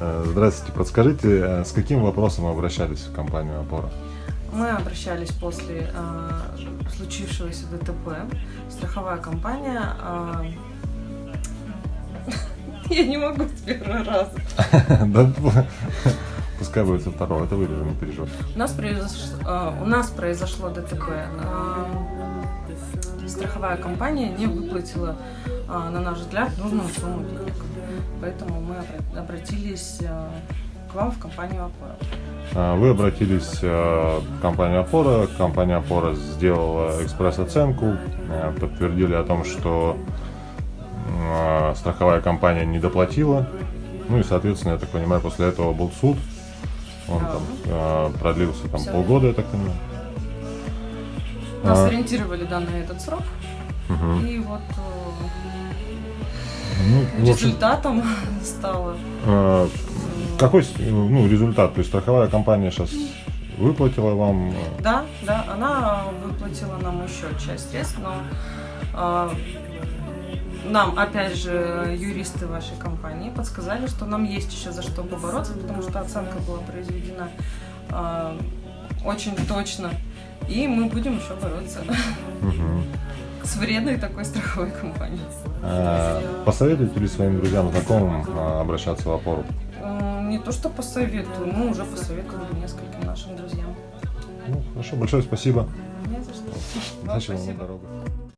Э, Здравствуйте, подскажите, э, с каким вопросом вы обращались в компанию «Опора»? Мы обращались после э, случившегося ДТП. Страховая компания... э, Я не могу с первого раза. Да, пускай будет со второго, это вырежем, не переживайте. У нас, произош- э, у нас произошло ДТП. Э, Страховая компания не выплатила, э, на наш взгляд, нужную сумму денег. Поэтому мы обра- обратились э, к вам в компанию «Опора». А, Вы обратились э, в компанию «Опора», компания «Опора» сделала экспресс-оценку, э, подтвердили о том, что э, страховая компания не доплатила, ну и, соответственно, я так понимаю, после этого был суд, он Да. там э, продлился там полгода, я так понимаю. Нас А. ориентировали да, на этот срок. Мгм. И вот э, Ну, в общем, результатом стало э, какой ну, результат? То есть страховая компания сейчас выплатила вам... э, Да, да, она выплатила нам еще часть средств, но а, нам, опять же, юристы вашей компании подсказали, что нам есть еще за что побороться, потому что оценка была произведена а, очень точно, и мы будем еще бороться с вредной такой страховой компанией. Э, Посоветуете ли своим друзьям, знакомым э, обращаться в опору? М, Не то, что посоветую, мы уже посоветовали нескольким нашим друзьям. Ну, хорошо, большое спасибо. Не за что. Удачи вам на дорогах.